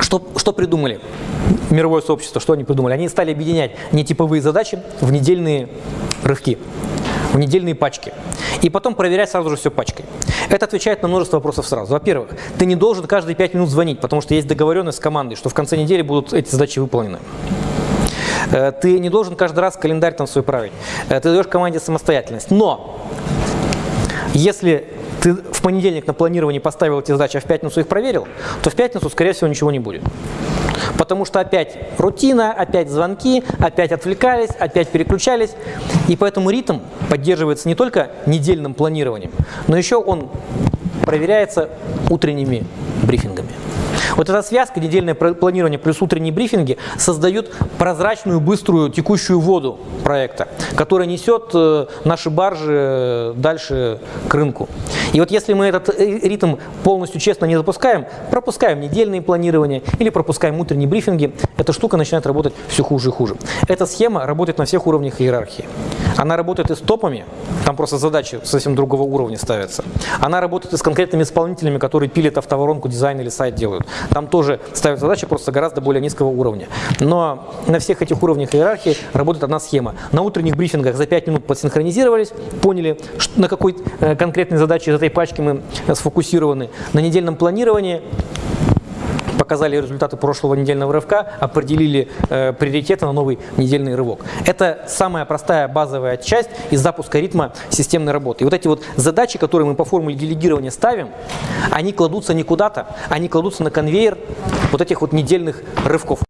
что, что придумали мировое сообщество, что они придумали? Они стали объединять нетиповые задачи в недельные рывки, в недельные пачки. И потом проверять сразу же все пачкой. Это отвечает на множество вопросов сразу. Во-первых, ты не должен каждые 5 минут звонить, потому что есть договоренность с командой, что в конце недели будут эти задачи выполнены. Э, Ты не должен каждый раз календарь там свой править. Э, Ты даешь команде самостоятельность. Но если ты в понедельник на планировании поставил эти задачи, а в пятницу их проверил, то в пятницу, скорее всего, ничего не будет. Потому что опять рутина, опять звонки, опять отвлекались, опять переключались. И поэтому ритм поддерживается не только недельным планированием, но еще он проверяется утренними брифингами. Вот эта связка, недельное планирование плюс утренние брифинги, создают прозрачную, быструю, текущую воду проекта, которая несет э, наши баржи э, дальше к рынку. И вот если мы этот э, ритм полностью честно не запускаем, пропускаем недельные планирования или пропускаем утренние брифинги, эта штука начинает работать все хуже и хуже. Эта схема работает на всех уровнях иерархии. Она работает и с топами, там просто задачи совсем другого уровня ставятся. Она работает и с конкретными исполнителями, которые пилят автоворонку, дизайн или сайт делают. Там тоже ставят задачи просто гораздо более низкого уровня. Но на всех этих уровнях иерархии работает одна схема. На утренних брифингах за 5 минут подсинхронизировались, поняли, на какой э, конкретной задаче из этой пачки мы э, сфокусированы. На недельном планировании показали результаты прошлого недельного рывка, определили э, приоритеты на новый недельный рывок. Это самая простая базовая часть из запуска ритма системной работы. И вот эти вот задачи, которые мы по формуле делегирования ставим, они кладутся не куда-то, они кладутся на конвейер вот этих вот недельных рывков.